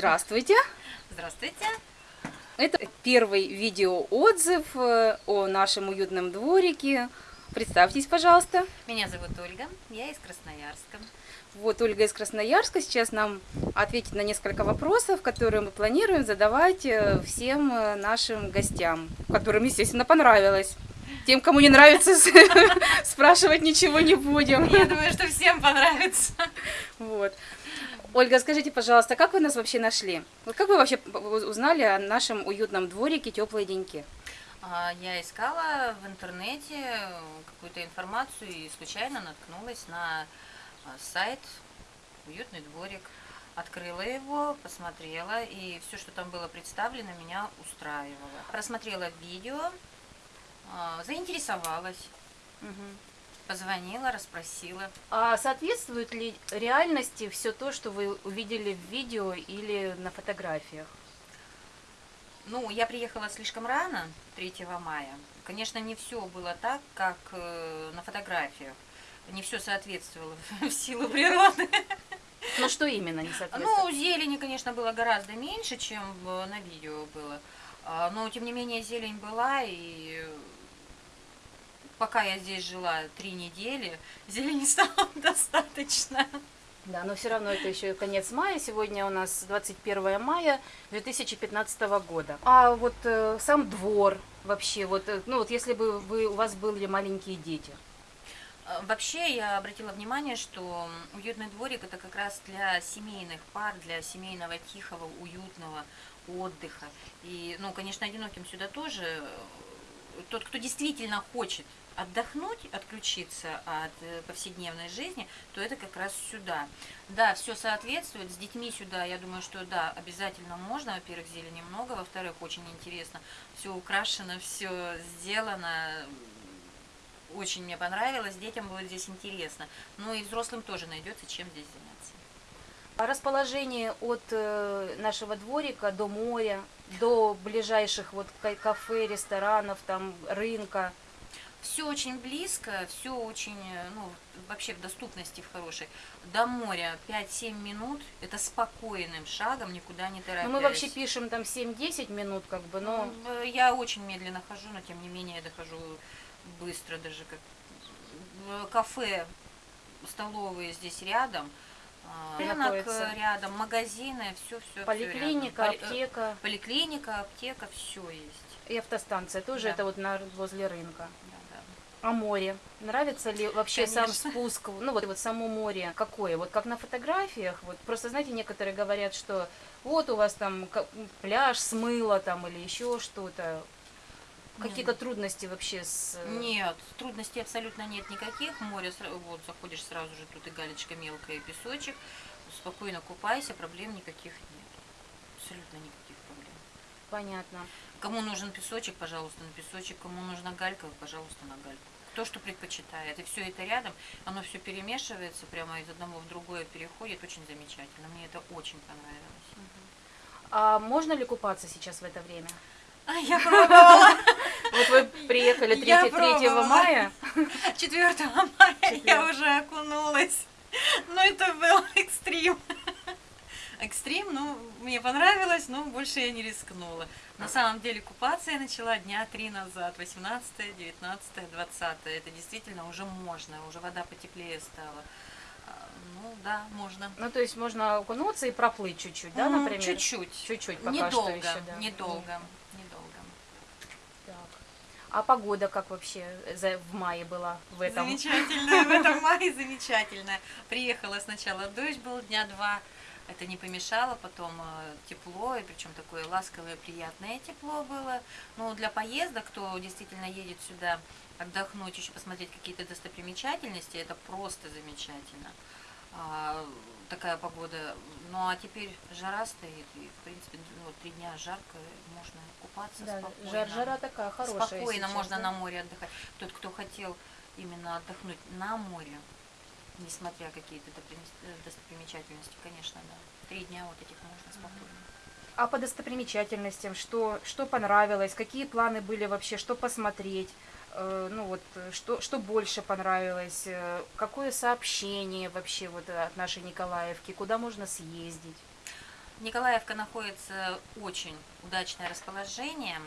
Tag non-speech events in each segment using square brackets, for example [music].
Здравствуйте! Здравствуйте! Это первый видеоотзыв э, о нашем уютном дворике. Представьтесь, пожалуйста. Меня зовут Ольга, я из Красноярска. Вот Ольга из Красноярска сейчас нам ответит на несколько вопросов, которые мы планируем задавать э, всем э, нашим гостям, которым, естественно, понравилось. Тем, кому не нравится, [laughs] спрашивать ничего не будем. Я думаю, что всем понравится. Вот. Ольга, скажите, пожалуйста, как вы нас вообще нашли? Вот как вы вообще узнали о нашем уютном дворике «Теплые деньки»? А, я искала в интернете какую-то информацию и случайно наткнулась на а, сайт «Уютный дворик». Открыла его, посмотрела, и все, что там было представлено, меня устраивало. Просмотрела видео, а, заинтересовалась. Угу позвонила, расспросила. А соответствует ли реальности все то, что вы увидели в видео или на фотографиях? Ну, я приехала слишком рано, 3 мая. Конечно, не все было так, как э, на фотографиях. Не все соответствовало [laughs] в силу природы. Ну, что именно не соответствовало? Ну, зелени, конечно, было гораздо меньше, чем на видео было. А, но, тем не менее, зелень была, и пока я здесь жила три недели, [laughs] зелени стало [laughs] достаточно. Да, но все равно это еще конец мая. Сегодня у нас 21 мая 2015 года. А вот э, сам двор вообще, вот, э, ну вот если бы вы, у вас были маленькие дети. А, вообще я обратила внимание, что уютный дворик это как раз для семейных пар, для семейного тихого, уютного отдыха. И, ну, конечно, одиноким сюда тоже. Тот, кто действительно хочет отдохнуть, отключиться от э, повседневной жизни, то это как раз сюда. Да, все соответствует, с детьми сюда, я думаю, что да, обязательно можно, во-первых, зелени много, во-вторых, очень интересно, все украшено, все сделано, очень мне понравилось, детям будет здесь интересно, ну и взрослым тоже найдется чем здесь заняться. А расположение от э, нашего дворика до моря, до ближайших вот кафе, ресторанов, там рынка – все очень близко, все очень, э, ну, вообще в доступности в хорошей. До моря 5-7 минут, это спокойным шагом, никуда не торопясь. Ну, мы вообще пишем там 7-10 минут, как бы, но... Ну, я очень медленно хожу, но тем не менее я дохожу быстро, даже как кафе, столовые здесь рядом, а, рынок рядом, магазины, все, все. Поликлиника, все аптека. Поликлиника, аптека, все есть. И автостанция тоже да. это вот на, возле рынка. А море? Нравится ли вообще Конечно. сам спуск? Ну вот, вот само море какое? Вот как на фотографиях? Вот просто, знаете, некоторые говорят, что вот у вас там пляж смыло там или еще что-то. Какие-то трудности вообще с... Э, нет, трудностей абсолютно нет никаких. Море, вот заходишь сразу же, тут и галечка мелкая, и песочек. Спокойно купайся, проблем никаких нет. Абсолютно никаких проблем. Понятно. Кому нужен песочек, пожалуйста, на песочек. Кому нужна галька, пожалуйста, на гальку. Кто что предпочитает. И все это рядом, оно все перемешивается, прямо из одного в другое переходит. Очень замечательно. Мне это очень понравилось. А можно ли купаться сейчас в это время? А, я [laughs] пробовала. Вот вы приехали 3, 3 мая. 4 мая я уже окунулась. Но это был экстрим экстрим, ну, мне понравилось, но больше я не рискнула. На самом деле купаться я начала дня три назад, 18, 19, 20. Это действительно уже можно, уже вода потеплее стала. А, ну да, можно. Ну то есть можно окунуться и проплыть чуть-чуть, да, например? Чуть-чуть. Чуть-чуть пока недолго, что еще, да. Недолго. А погода как вообще в мае была в этом? Замечательная, в этом [laughs] мае замечательная. Приехала сначала дождь был дня два, это не помешало, потом э, тепло, и причем такое ласковое, приятное тепло было. Но для поездок, кто действительно едет сюда отдохнуть, еще посмотреть какие-то достопримечательности, это просто замечательно. А, такая погода. Ну а теперь жара стоит, и в принципе ну, три дня жарко, можно купаться да, спокойно. Жар, жара такая хорошая. Спокойно сейчас, можно да? на море отдыхать. Тот, кто хотел именно отдохнуть на море, несмотря какие-то э, достопримечательности, конечно, да. Три дня вот этих можно спокойно. А по достопримечательностям, что, что понравилось, какие планы были вообще, что посмотреть, ну вот, что, что больше понравилось, э, какое сообщение вообще вот от нашей Николаевки, куда можно съездить? Николаевка находится очень удачное расположение.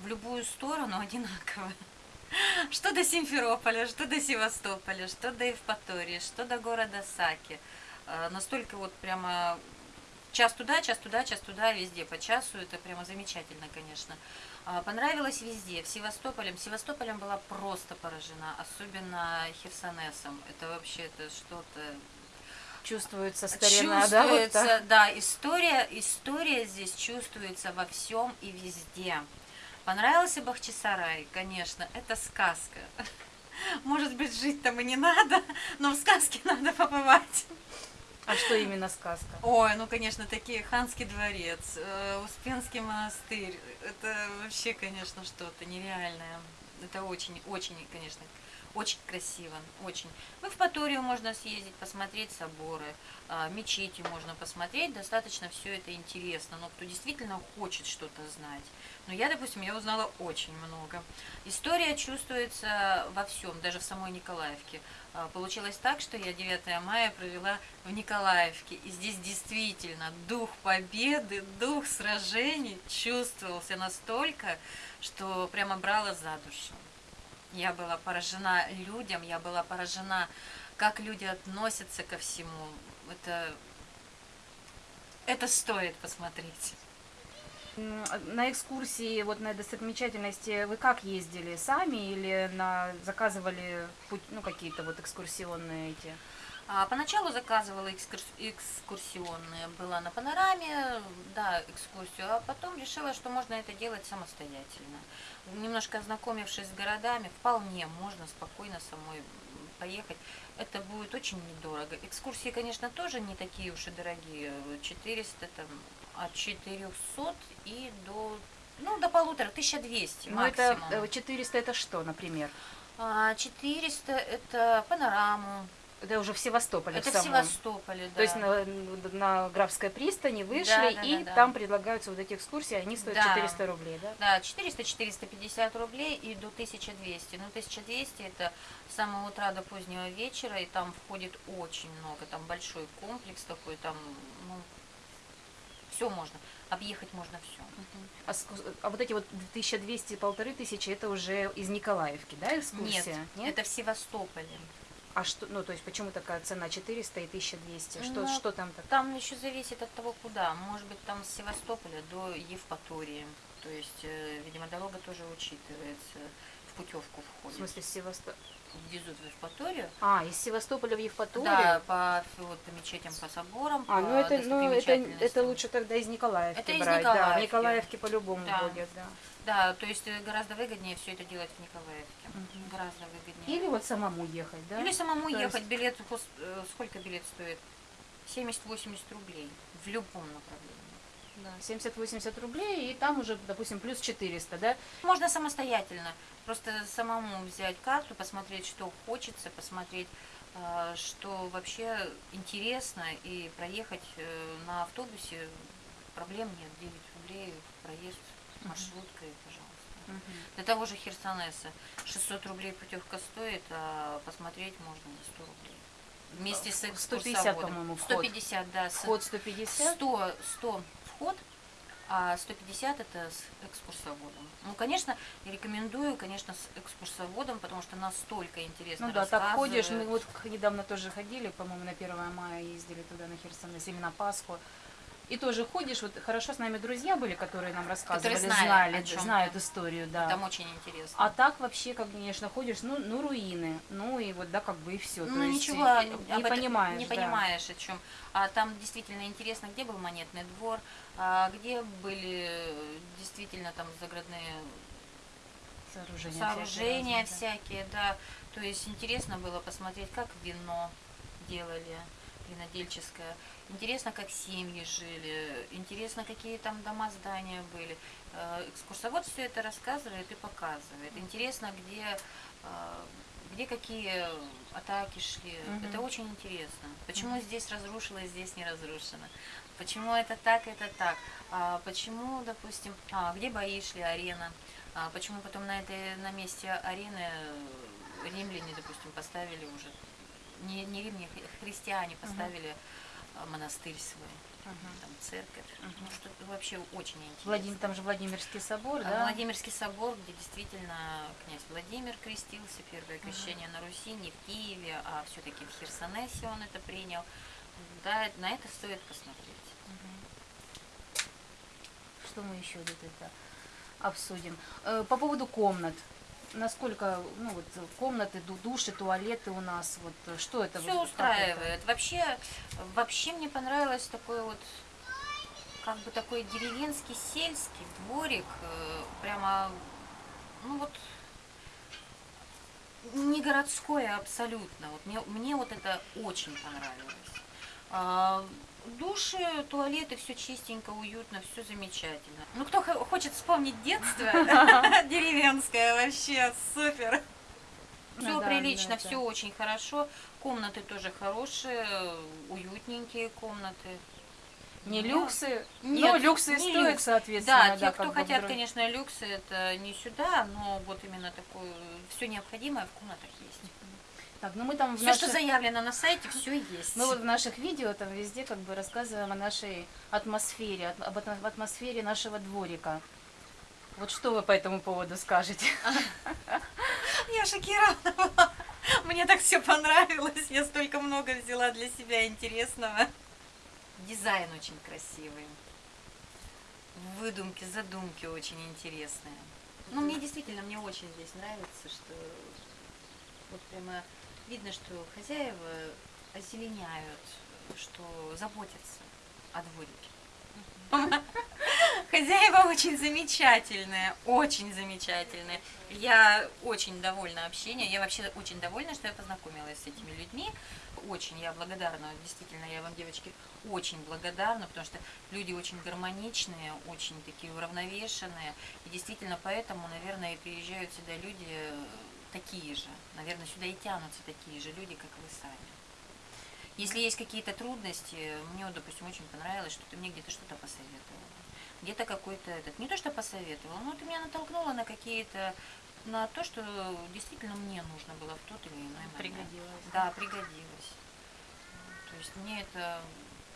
В любую сторону [laughs] одинаково. Что до Симферополя, что до Севастополя, что до Евпатории, что до города Саки. Э, Настолько вот прямо час туда, час туда, час туда, везде по часу. Это прямо замечательно, конечно. А, Понравилось везде. В Севастополем. Севастополем была просто поражена, особенно Херсонесом. Это вообще это что-то Чувствуется старина, да? вот чувствуется, так? да, история, история здесь чувствуется во всем и везде. Понравился Бахчисарай, конечно, это сказка. [laughs] Может быть, жить там и не надо, но в сказке [laughs] надо побывать. А что именно сказка? Ой, ну, конечно, такие Ханский дворец, э, Успенский монастырь. Это вообще, конечно, что-то нереальное. Это очень, очень, конечно, очень красиво, очень. В Евпаторию можно съездить, посмотреть соборы, а, мечети можно посмотреть, достаточно все это интересно, но кто действительно хочет что-то знать. Но я, допустим, я узнала очень много. История чувствуется во всем, даже в самой Николаевке. А, Получилось так, что я 9 мая провела в Николаевке, и здесь действительно дух победы, дух сражений чувствовался настолько, что прямо брала за душу. Я была поражена людям, я была поражена, как люди относятся ко всему. Это, это стоит посмотреть. На экскурсии, вот на достопримечательности, вы как ездили? Сами или на заказывали ну, какие-то вот экскурсионные эти? А, поначалу заказывала экскурс- экскурсионные, была на панораме, да, экскурсию, а потом решила, что можно это делать самостоятельно. Немножко ознакомившись с городами, вполне можно спокойно самой поехать. Это будет очень недорого. Экскурсии, конечно, тоже не такие уж и дорогие. 400, там, от 400 и до, ну, до полутора, 1200 Ну, это максимум. э, 400 это что, например? А, 400 это панораму, Это уже в Севастополе это в в самом. Севастополе, да. То есть на, на Графской пристани вышли, Да, да, и да, да. там предлагаются вот эти экскурсии, они стоят Да. 400 рублей, да? Да, 400-450 рублей и до 1200. Ну, 1200 это с самого утра до позднего вечера, и там входит очень много. Там большой комплекс такой, там, ну, все можно. Объехать можно все. А, а вот эти вот 1200, полторы тысячи, это уже из Николаевки, да, Нет, экскурсия? это в Севастополе. А что, ну, то есть почему такая цена 400 и 1200? Что, Ну, что там так? Там еще зависит от того, куда. Может быть, там с Севастополя до Евпатории. То есть, э, видимо, дорога тоже учитывается. В путевку В входит. смысле, с Севастополя? Везут в Евпаторию. А, из Севастополя в Евпаторию? Да, по, вот, по мечетям, по соборам. А, по ну это, ну, это, это лучше тогда из Николаевки Это из брать. Да, в Николаевки. Николаевке по-любому Да. будет, да. Да, то есть э, гораздо выгоднее все это делать в Николаевке. Мгм. Гораздо выгоднее. Или вот самому ехать, да? Или самому То ехать. есть- Билет, э, сколько билет стоит? 70-80 рублей в любом направлении. Да, 70-80 рублей, и там уже, допустим, плюс 400, да? Можно самостоятельно. Просто самому взять карту, посмотреть, что хочется, посмотреть, э, что вообще интересно, и проехать э, на автобусе проблем нет. 9 рублей проезд маршруткой, пожалуйста. Для того же Херсонеса 600 рублей путевка стоит, а посмотреть можно за 100 рублей. Вместе с 150, экскурсоводом. по-моему, вход. 150, да. Вход 150? 100, 100 вход, а 150 это с экскурсоводом. Ну, конечно, рекомендую, конечно, с экскурсоводом, потому что настолько интересно Ну да, так ходишь, мы вот недавно тоже ходили, по-моему, на 1 мая ездили туда на Херсонес или на Пасху. И тоже ходишь, вот хорошо с нами друзья были, которые нам рассказывали, знали знали, о чём-то. знают историю, да. Там очень интересно. А так вообще, как, конечно, ходишь, ну, ну руины, ну и вот, да, как бы и все. ну, ничего не об этом понимаешь. не да. понимаешь о чем. А там действительно интересно, где был монетный двор, а где были действительно там заградные Сооружения, сооружения всякие всякие, да. То есть интересно было посмотреть, как вино делали, винодельческое. Интересно, как семьи жили. Интересно, какие там дома, здания были. Э, Экскурсовод все это рассказывает и показывает. Интересно, где, э, где какие атаки шли. Мгм. Это очень интересно. Почему Мгм. здесь разрушилось, здесь не разрушено. Почему это так, это так. А почему, допустим, а, где бои шли, арена. А почему потом на этой на месте арены э, римляне, допустим, поставили уже не, не римляне, хри- христиане поставили э, монастырь свой. Мгм. там церковь. Ну, что вообще очень интересно. Владимир, там же Владимирский собор, А да? Владимирский собор, где действительно князь Владимир крестился, первое крещение на Руси, не в Киеве, а все-таки в Херсонесе он это принял. Да, на это стоит посмотреть. Мгм. Что мы еще тут это обсудим? Э, По поводу комнат. Насколько, ну вот, комнаты, ду- души, туалеты у нас, вот, что это? Все вот, это? устраивает. Вообще, вообще мне понравилось такой вот, как бы такой деревенский сельский дворик, э, прямо, ну вот, не городское абсолютно. Вот мне, мне вот это очень понравилось. Души, туалеты, все чистенько, уютно, все замечательно. Ну, кто хо- хочет вспомнить детство [laughs] деревенское, вообще супер. Все Ну да, прилично, все очень хорошо. Комнаты тоже хорошие, уютненькие комнаты. Не Нет. люксы, Нет, но люксы не стоят, люкс. соответственно. Да, те, кто хотят, конечно, люксы, это не сюда, но вот именно такое, все необходимое в комнатах есть. Так, ну мы там Все, что наших- заявлено на сайте, все есть. Мы вот в наших видео там везде как бы рассказываем о нашей атмосфере, об атмо- атмосфере нашего дворика. Вот что вы по этому поводу скажете? [laughs] Я шокирована была. Мне так все понравилось. Я столько много взяла для себя интересного. Дизайн очень красивый. Выдумки, задумки очень интересные. Ну, мне действительно, мне очень здесь нравится, что вот прямо видно, что хозяева озеленяют, что заботятся о дворике. Хозяева очень замечательные, очень замечательные. Я очень довольна общением. Я вообще очень довольна, что я познакомилась с этими людьми. Очень я благодарна, действительно, я вам, девочки, очень благодарна, потому что люди очень гармоничные, очень такие уравновешенные. И действительно, поэтому, наверное, и приезжают сюда люди такие же. Наверное, сюда и тянутся такие же люди, как вы сами. Если есть какие-то трудности, мне, допустим, очень понравилось, что ты мне где-то что-то посоветовала. Где-то какой-то этот, не то что посоветовала, но ты меня натолкнула на какие-то, на то, что действительно мне нужно было в тот или иной момент. Пригодилось. Да, пригодилось. То есть мне это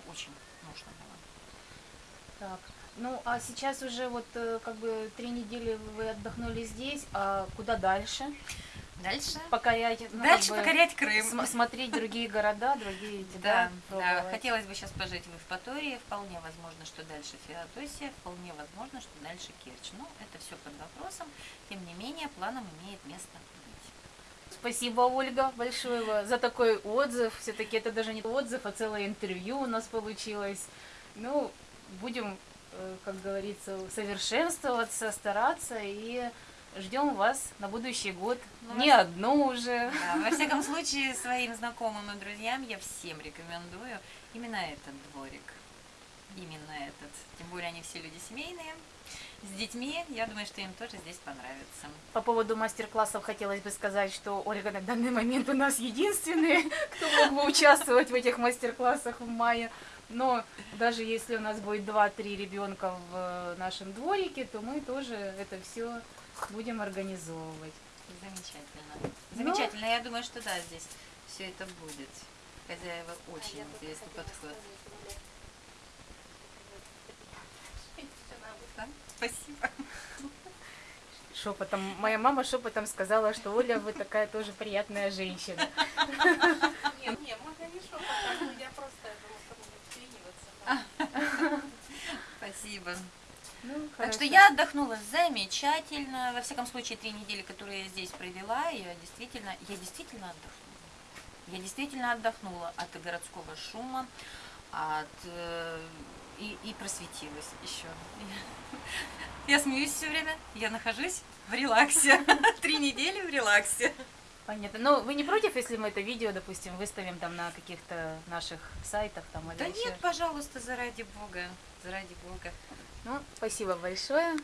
очень нужно было. Так, ну а сейчас уже вот э, как бы три недели вы отдохнули здесь, а куда дальше? Дальше? Покорять, ну, Дальше как бы покорять Крым. см- смотреть другие города, другие [laughs] эти, Да, да, хотелось бы сейчас пожить в Евпатории, вполне возможно, что дальше Феодосия, вполне возможно, что дальше Керчь. Но это все под вопросом, тем не менее, планом имеет место быть. Спасибо, Ольга, большое за такой отзыв. Все-таки это даже не отзыв, а целое интервью у нас получилось. Ну, будем, как говорится, совершенствоваться, стараться и ждем вас на будущий год. Ну, Не одну уже. Да, во всяком случае, своим знакомым и друзьям я всем рекомендую именно этот дворик. Именно этот. Тем более они все люди семейные. С детьми, я думаю, что им тоже здесь понравится. По поводу мастер-классов хотелось бы сказать, что Ольга на данный момент у нас единственный, [laughs] кто мог бы участвовать в этих мастер-классах в мае. Но даже если у нас будет 2-3 ребенка в э, нашем дворике, то мы тоже это все будем организовывать. Замечательно. Ну. Замечательно. Я думаю, что да, здесь все это будет. Хозяева очень интересный подход. [laughs] Да? Спасибо. Шепотом, моя мама шепотом сказала, что Оля, вы такая тоже приятная женщина. [laughs] Не, не, можно не шепотом, я просто думаю, что буду вклиниваться. Спасибо. Ну, Так что я отдохнула замечательно. Во всяком случае, три недели, которые я здесь провела, я действительно, я действительно отдохнула. Я действительно отдохнула от городского шума, от э, и, и просветилась еще. Я смеюсь все время, я нахожусь в релаксе. [laughs] Три недели в релаксе. Понятно. Но вы не против, если мы это видео, допустим, выставим там на каких-то наших сайтах там или Да еще? нет, пожалуйста, заради бога, заради бога. Ну, спасибо большое.